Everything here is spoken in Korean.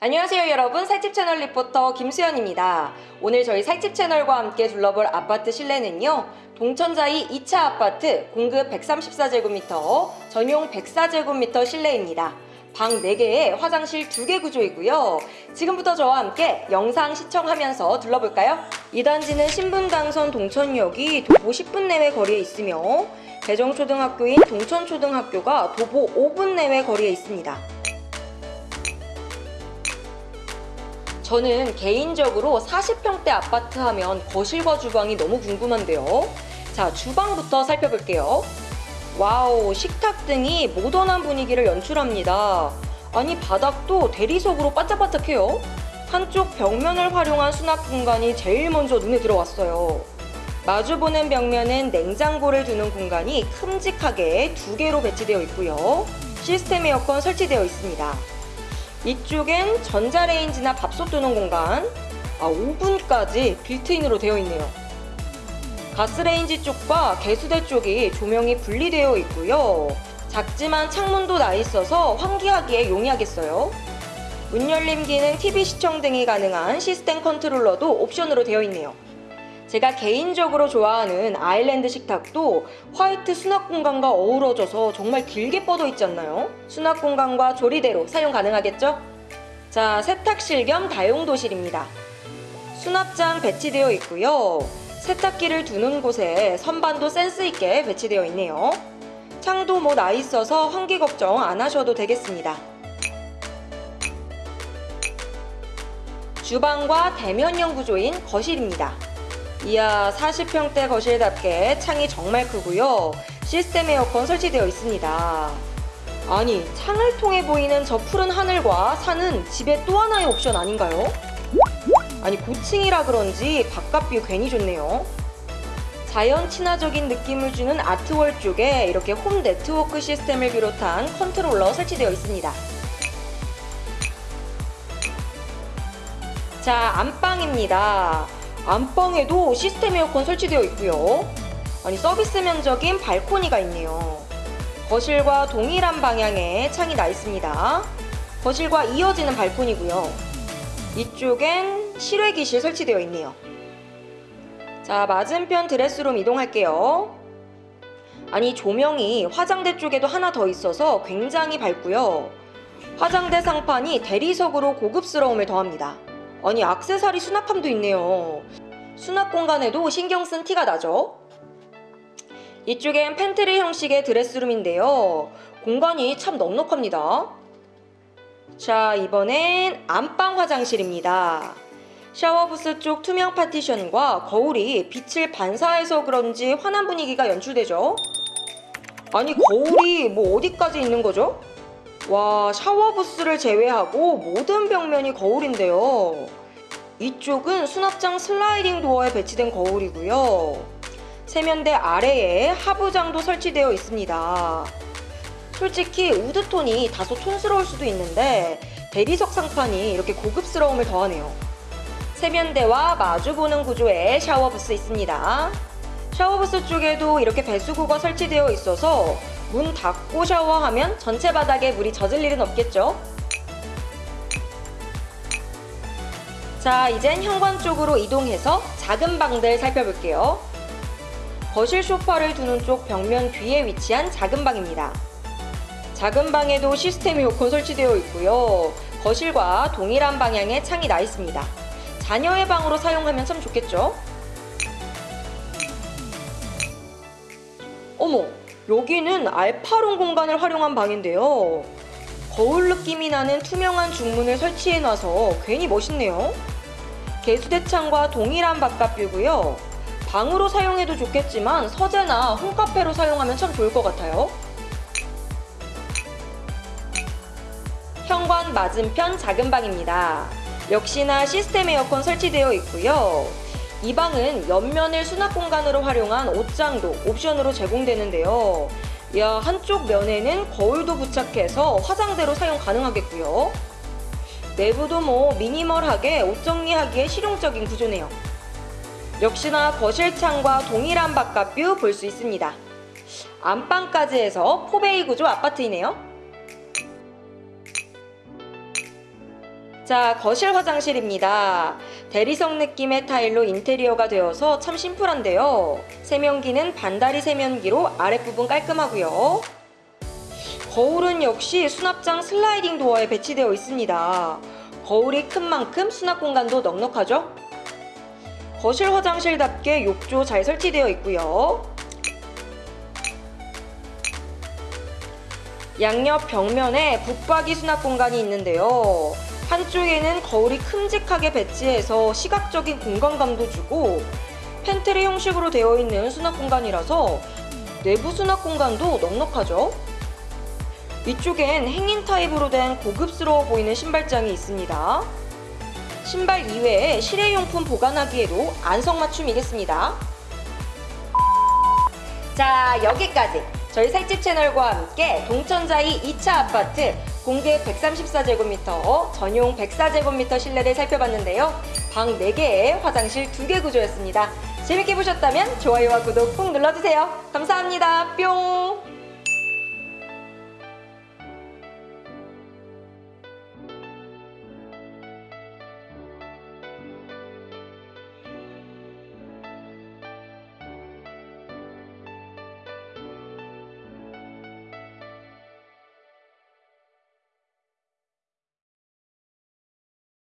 안녕하세요 여러분 살집 채널 리포터 김수연입니다. 오늘 저희 살집 채널과 함께 둘러볼 아파트 실내는요. 동천자이 2차 아파트 공급 134제곱미터, 전용 104제곱미터 실내입니다. 방 4개에 화장실 2개 구조이고요. 지금부터 저와 함께 영상 시청하면서 둘러볼까요? 이 단지는 신분당선 동천역이 도보 10분 내외 거리에 있으며 대정초등학교인 동천초등학교가 도보 5분 내외 거리에 있습니다. 저는 개인적으로 40평대 아파트 하면 거실과 주방이 너무 궁금한데요. 자, 주방부터 살펴볼게요. wow, 식탁 등이 모던한 분위기를 연출합니다. 아니, 바닥도 대리석으로 반짝반짝해요. 한쪽 벽면을 활용한 수납 공간이 제일 먼저 눈에 들어왔어요. 마주보는 벽면은 냉장고를 두는 공간이 큼직하게 두 개로 배치되어 있고요. 시스템 에어컨 설치되어 있습니다. 이쪽엔 전자레인지나 밥솥 두는 공간. 아 오븐까지 built-in으로 되어 있네요. 가스레인지 쪽과 개수대 쪽이 조명이 분리되어 있고요. 작지만 창문도 나 있어서 환기하기에 용이하겠어요. 문 열림 기능, TV 시청 등이 가능한 시스템 컨트롤러도 옵션으로 되어 있네요 제가 개인적으로 좋아하는 아일랜드 식탁도 화이트 수납 공간과 어우러져서 정말 길게 뻗어 있지 않나요? 수납 공간과 조리대로 사용 가능하겠죠? 자, 세탁실 겸 다용도실입니다. 수납장 배치되어 있고요. 세탁기를 두는 곳에 선반도 센스 있게 배치되어 있네요. 창도 뭐 나 있어서 환기 걱정 안 하셔도 되겠습니다. 주방과 대면형 구조인 거실입니다. 이야 40평대 거실답게 창이 정말 크고요. 시스템 에어컨 설치되어 있습니다. 아니 창을 통해 보이는 저 푸른 하늘과 산은 집에 또 하나의 옵션 아닌가요? 아니 고층이라 그런지 바깥뷰 괜히 좋네요. 자연 친화적인 느낌을 주는 아트월 쪽에 이렇게 홈 네트워크 시스템을 비롯한 컨트롤러 설치되어 있습니다. 자, 안방입니다. 안방에도 시스템 에어컨 설치되어 있고요. 아니 서비스 면적인 발코니가 있네요. 거실과 동일한 방향에 창이 나 있습니다. 거실과 이어지는 발코니고요. 이쪽엔 실외기실 설치되어 있네요. 자, 맞은편 드레스룸 이동할게요. 아니 조명이 화장대 쪽에도 하나 더 있어서 굉장히 밝고요. 화장대 상판이 대리석으로 고급스러움을 더합니다. 아니 악세사리 수납함도 있네요. 수납 공간에도 신경 쓴 티가 나죠? 이쪽엔 팬트리 형식의 드레스룸인데요. 공간이 참 넉넉합니다. 자, 이번엔 안방 화장실입니다. 샤워부스 쪽 투명 파티션과 거울이 빛을 반사해서 그런지 환한 분위기가 연출되죠? 아니, 거울이 뭐 어디까지 있는 거죠? 와, 샤워 부스를 제외하고 모든 벽면이 거울인데요. 이쪽은 수납장 슬라이딩 도어에 배치된 거울이고요. 세면대 아래에 하부장도 설치되어 있습니다. 솔직히 우드톤이 다소 촌스러울 수도 있는데 대리석 상판이 이렇게 고급스러움을 더하네요. 세면대와 마주보는 구조의 샤워부스 있습니다. 샤워부스 쪽에도 이렇게 배수구가 설치되어 있어서 문 닫고 샤워하면 전체 바닥에 물이 젖을 일은 없겠죠? 자, 이젠 현관 쪽으로 이동해서 작은 방들 살펴볼게요. 거실 소파를 두는 쪽 벽면 뒤에 위치한 작은 방입니다. 작은 방에도 시스템 에어컨 설치되어 있고요. 거실과 동일한 방향의 창이 나 있습니다. 자녀의 방으로 사용하면 참 좋겠죠? 어머, 여기는 알파룸 공간을 활용한 방인데요. 거울 느낌이 나는 투명한 중문을 설치해놔서 괜히 멋있네요. 개수대창과 동일한 바깥뷰고요. 방으로 사용해도 좋겠지만 서재나 홈카페로 사용하면 참 좋을 것 같아요. 현관 맞은편 작은 방입니다. 역시나 시스템 에어컨 설치되어 있고요. 이 방은 옆면을 수납 공간으로 활용한 옷장도 옵션으로 제공되는데요. 야, 한쪽 면에는 거울도 부착해서 화장대로 사용 가능하겠고요. 내부도 뭐 미니멀하게 옷 정리하기에 실용적인 구조네요. 역시나 거실창과 동일한 바깥뷰 볼 수 있습니다. 안방까지 해서 포베이 구조 아파트이네요. 자, 거실 화장실입니다. 대리석 느낌의 타일로 인테리어가 되어서 참 심플한데요. 세면기는 반다리 세면기로 아랫부분 깔끔하고요. 거울은 역시 수납장 슬라이딩 도어에 배치되어 있습니다. 거울이 큰 만큼 수납 공간도 넉넉하죠? 거실 화장실답게 욕조 잘 설치되어 있고요. 양옆 벽면에 붙박이 수납 공간이 있는데요. 한쪽에는 거울이 큼직하게 배치해서 시각적인 공간감도 주고 팬트리 형식으로 되어 있는 수납 공간이라서 내부 수납 공간도 넉넉하죠. 위쪽엔 hanging 타입으로 된 고급스러워 보이는 신발장이 있습니다. 신발 이외에 실외용품 보관하기에도 안성맞춤이겠습니다. 자, 여기까지 저희 살집 채널과 함께 동천자이 2차 아파트 공개 134제곱미터, 전용 104제곱미터 실내를 살펴봤는데요. 방 4개에 화장실 2개 구조였습니다. 재밌게 보셨다면 좋아요와 구독 꾹 눌러주세요. 감사합니다. 뿅!